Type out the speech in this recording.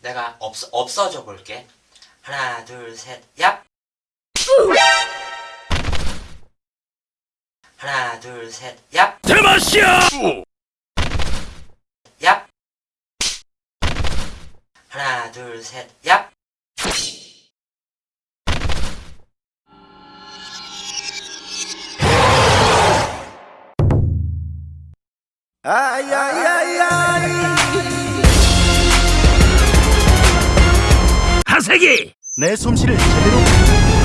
내가 없, 없어져 볼게. 하나, 둘, 셋, 얍! 하나, 둘, 셋, 얍! 대마시아! 얍! 하나, 둘, 셋, 얍! 하세기! 내 솜씨를 제대로